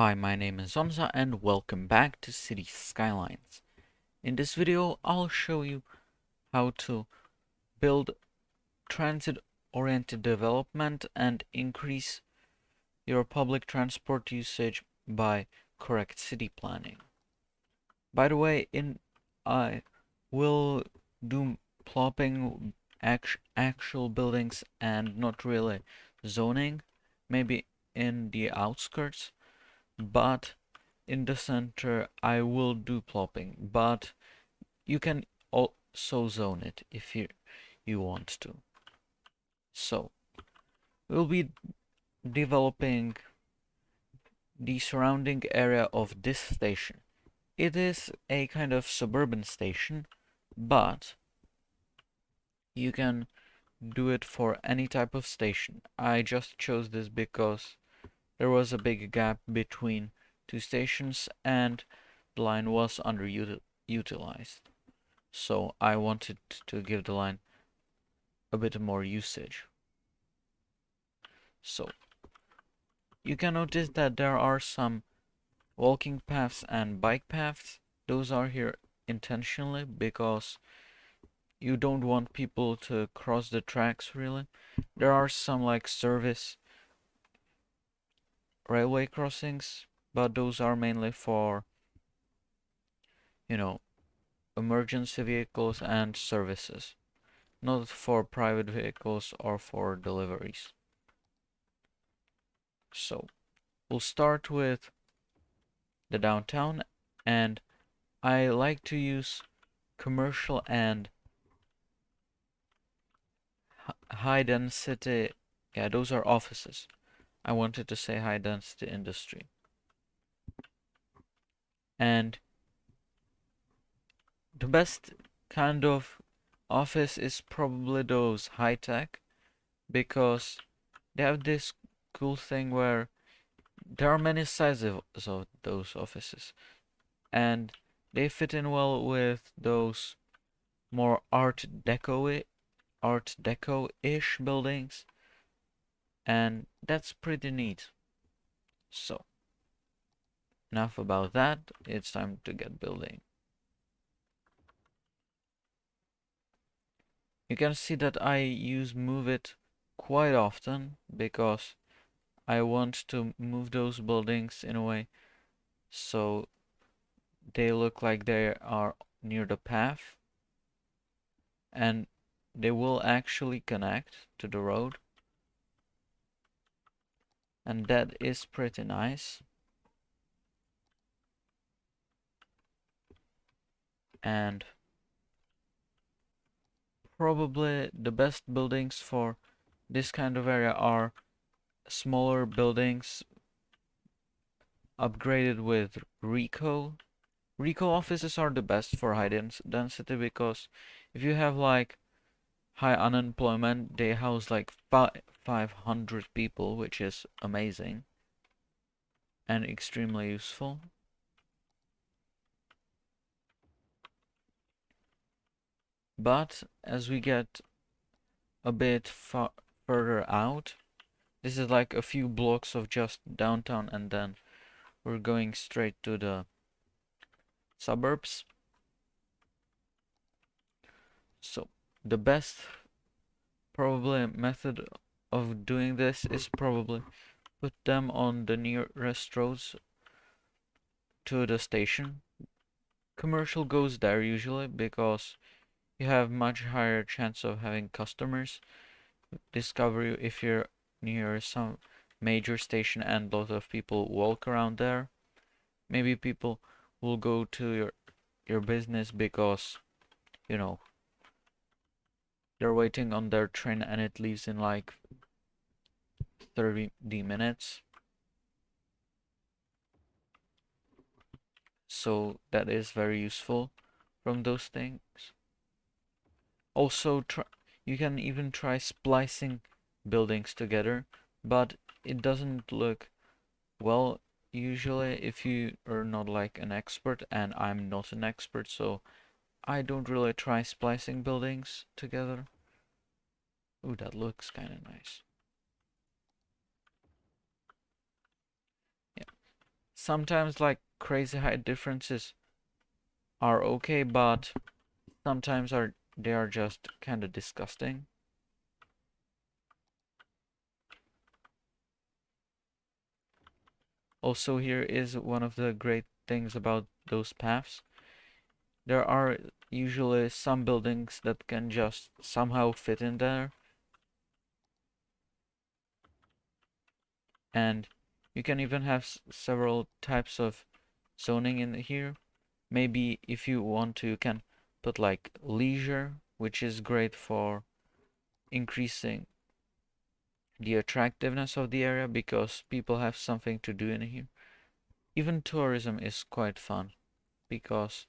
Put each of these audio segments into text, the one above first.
Hi, my name is Hamza and welcome back to Cities Skylines. In this video, I'll show you how to build transit-oriented development and increase your public transport usage by correct city planning. By the way, in I will do plopping act actual buildings and not really zoning, maybe in the outskirts but in the center I will do plopping but you can also zone it if you you want to. So we'll be developing the surrounding area of this station. It is a kind of suburban station but you can do it for any type of station. I just chose this because there was a big gap between two stations and the line was underutilized. So I wanted to give the line a bit more usage. So you can notice that there are some walking paths and bike paths. Those are here intentionally because you don't want people to cross the tracks really. There are some like service railway crossings, but those are mainly for, you know, emergency vehicles and services, not for private vehicles or for deliveries. So, we'll start with the downtown and I like to use commercial and high density, yeah, those are offices. I wanted to say high density industry. And the best kind of office is probably those high tech because they have this cool thing where there are many sizes of those offices and they fit in well with those more art deco art deco ish buildings and that's pretty neat. So, enough about that, it's time to get building. You can see that I use move it quite often because I want to move those buildings in a way so they look like they are near the path and they will actually connect to the road and that is pretty nice and probably the best buildings for this kind of area are smaller buildings upgraded with RICO. RICO offices are the best for high density because if you have like high unemployment, they house like 500 people, which is amazing and extremely useful. But as we get a bit far further out, this is like a few blocks of just downtown and then we're going straight to the suburbs. So the best probably method of doing this is probably put them on the nearest roads to the station. Commercial goes there usually because you have much higher chance of having customers discover you if you're near some major station and lot of people walk around there. Maybe people will go to your your business because you know they're waiting on their train and it leaves in like 30 minutes. So that is very useful from those things. Also, try, you can even try splicing buildings together, but it doesn't look well usually if you are not like an expert and I'm not an expert so I don't really try splicing buildings together. Ooh, that looks kind of nice. Yeah. sometimes like crazy height differences are okay, but sometimes are they are just kind of disgusting. Also here is one of the great things about those paths. There are usually some buildings that can just somehow fit in there. And you can even have several types of zoning in here. Maybe if you want to, you can put like leisure, which is great for increasing the attractiveness of the area because people have something to do in here. Even tourism is quite fun because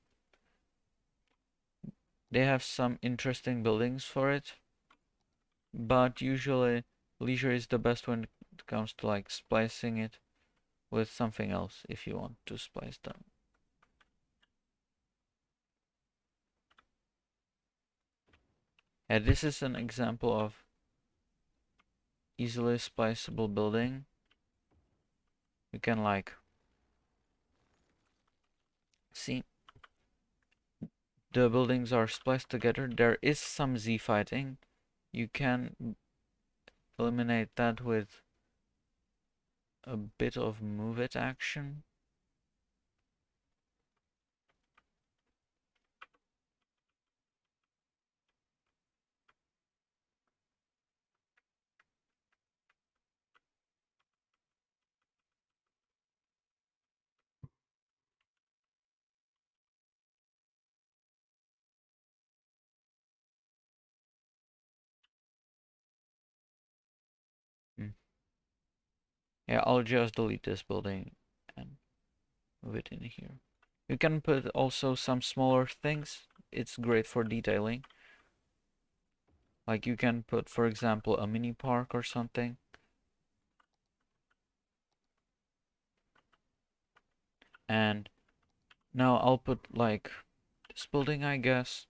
they have some interesting buildings for it. But usually leisure is the best when it comes to like splicing it with something else if you want to splice them. And this is an example of easily spliceable building. You can like see the buildings are spliced together. There is some Z fighting. You can eliminate that with a bit of move it action. Yeah, I'll just delete this building and move it in here. You can put also some smaller things. It's great for detailing. Like you can put, for example, a mini park or something. And now I'll put like this building, I guess.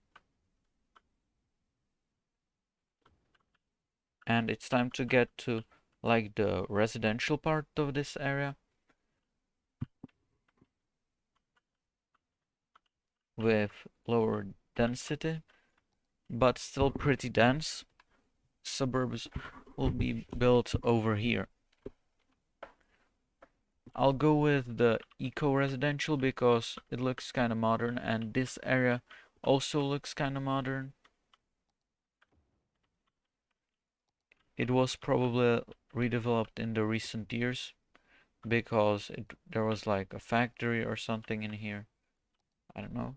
And it's time to get to like the residential part of this area? With lower density but still pretty dense. Suburbs will be built over here. I'll go with the eco-residential because it looks kind of modern and this area also looks kind of modern it was probably redeveloped in the recent years because it, there was like a factory or something in here. I don't know.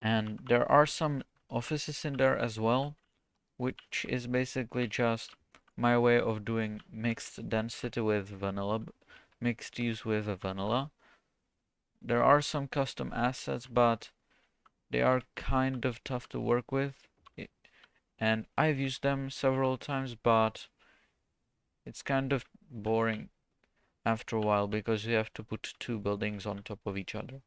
And there are some offices in there as well, which is basically just my way of doing mixed density with vanilla, mixed use with vanilla. There are some custom assets, but they are kind of tough to work with. And I've used them several times, but it's kind of boring after a while because you have to put two buildings on top of each other.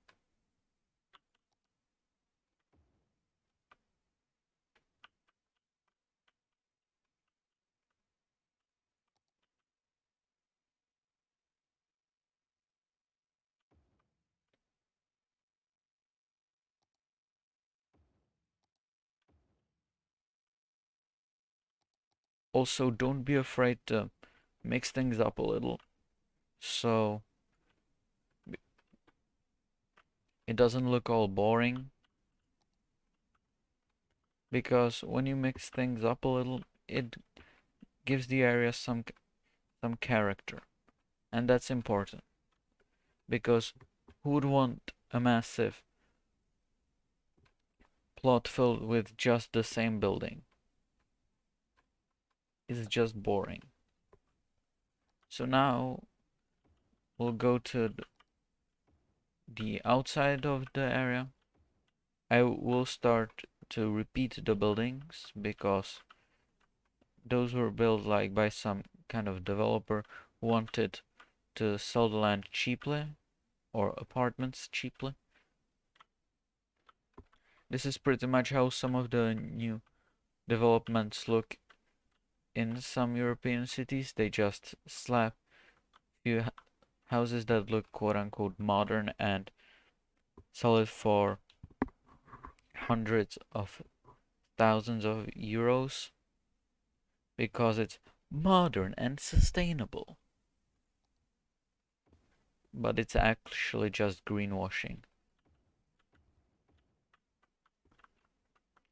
Also, don't be afraid to mix things up a little. So it doesn't look all boring. Because when you mix things up a little, it gives the area some some character. And that's important. Because who would want a massive plot filled with just the same building? It's just boring. So now we'll go to the outside of the area. I will start to repeat the buildings because those were built like by some kind of developer who wanted to sell the land cheaply or apartments cheaply. This is pretty much how some of the new developments look in some European cities. They just slap few houses that look quote unquote modern and sell it for hundreds of thousands of euros because it's modern and sustainable. But it's actually just greenwashing.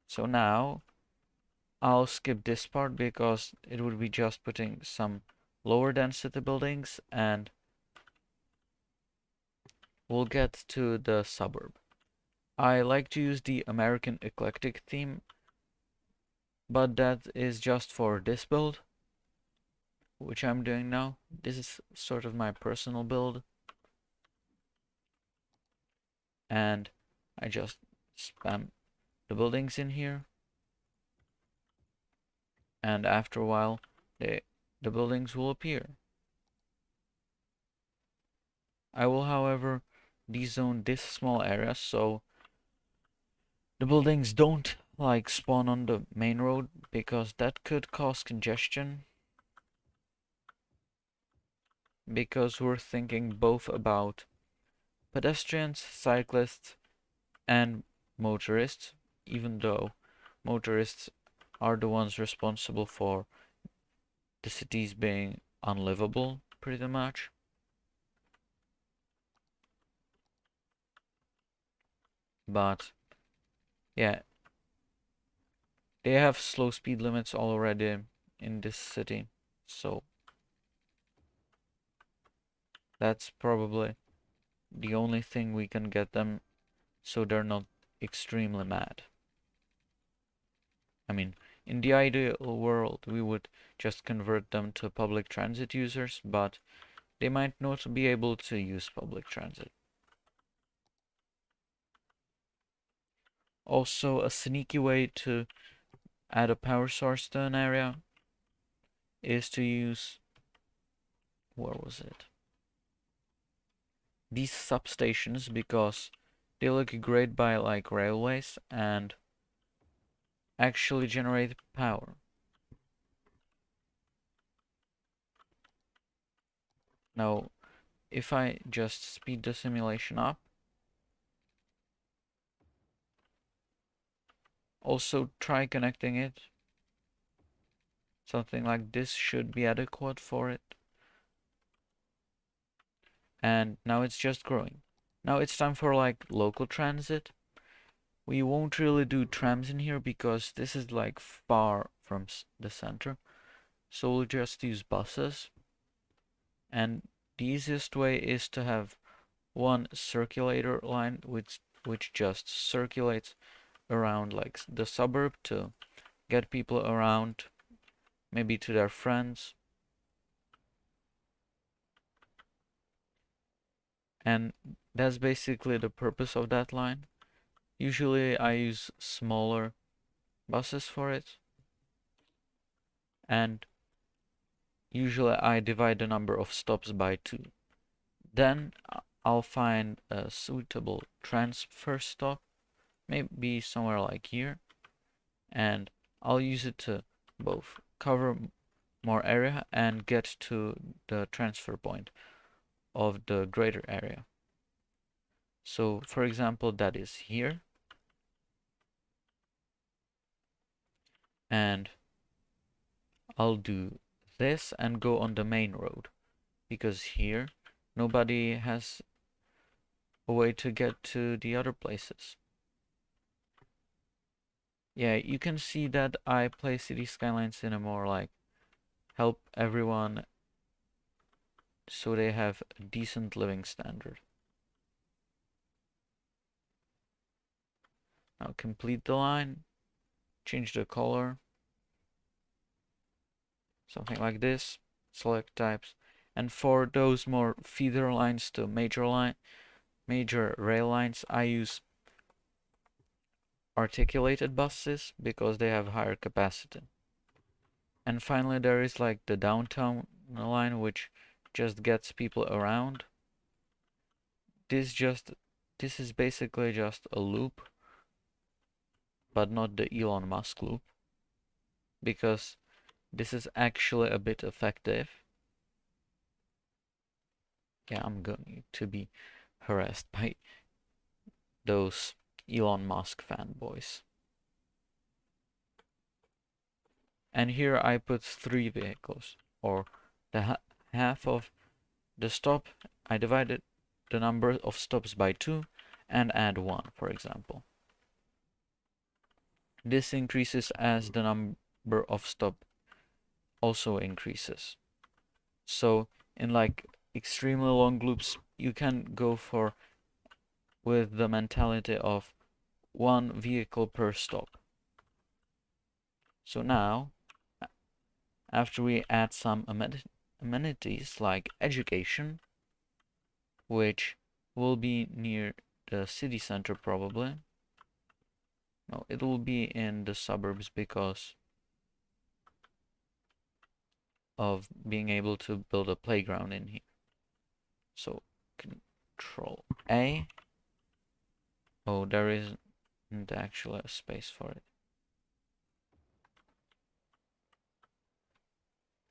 So now I'll skip this part because it would be just putting some lower density buildings and we'll get to the suburb. I like to use the American eclectic theme, but that is just for this build, which I'm doing now. This is sort of my personal build. And I just spam the buildings in here. And after a while, they, the buildings will appear. I will, however, dezone this small area so the buildings don't like spawn on the main road because that could cause congestion because we're thinking both about pedestrians, cyclists and motorists even though motorists are the ones responsible for the cities being unlivable pretty much. But yeah. They have slow speed limits already in this city so that's probably the only thing we can get them so they're not extremely mad. I mean in the ideal world we would just convert them to public transit users but they might not be able to use public transit Also, a sneaky way to add a power source to an area is to use, where was it? These substations because they look great by like railways and actually generate power. Now, if I just speed the simulation up, Also try connecting it. Something like this should be adequate for it. And now it's just growing. Now it's time for like local transit. We won't really do trams in here because this is like far from the center. So we'll just use buses. And the easiest way is to have one circulator line which which just circulates around like the suburb to get people around maybe to their friends and that's basically the purpose of that line usually I use smaller buses for it. And usually I divide the number of stops by two. Then I'll find a suitable transfer stop maybe somewhere like here and I'll use it to both cover more area and get to the transfer point of the greater area. So for example that is here and I'll do this and go on the main road because here nobody has a way to get to the other places yeah, you can see that I play Cities Skylines in a more like help everyone so they have a decent living standard. Now complete the line, change the color, something like this, select types, and for those more feeder lines to major line, major rail lines, I use articulated buses because they have higher capacity. And finally there is like the downtown line which just gets people around. This just this is basically just a loop, but not the Elon Musk loop, because this is actually a bit effective. Yeah, I'm going to be harassed by those Elon Musk fanboys. And here I put three vehicles, or the ha half of the stop. I divided the number of stops by two and add one, for example. This increases as the number of stop also increases. So in like extremely long loops, you can go for with the mentality of one vehicle per stop. So now, after we add some amenities like education, which will be near the city center probably. No, it will be in the suburbs because of being able to build a playground in here. So control A. Oh, there isn't actually a space for it.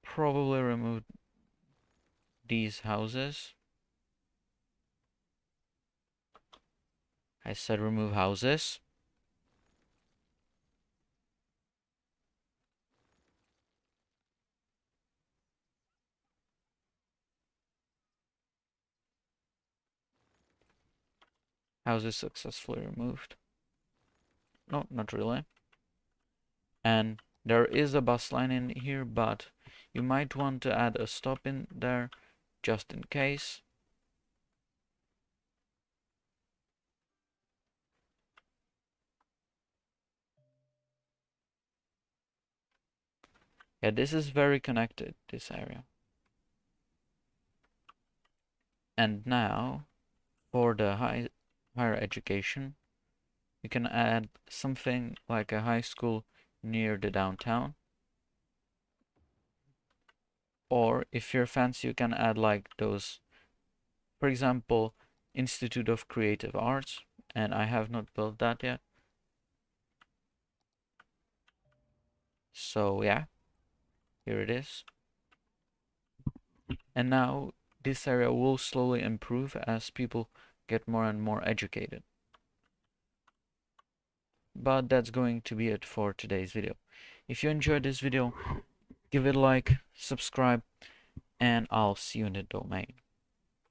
Probably remove these houses. I said remove houses. Houses successfully removed. No, not really. And there is a bus line in here, but you might want to add a stop in there just in case. Yeah, this is very connected, this area. And now, for the high, higher education, you can add something like a high school near the downtown. Or if you're fancy, you can add like those, for example, Institute of Creative Arts, and I have not built that yet. So yeah, here it is. And now this area will slowly improve as people get more and more educated. But that's going to be it for today's video. If you enjoyed this video, give it a like, subscribe, and I'll see you in the domain.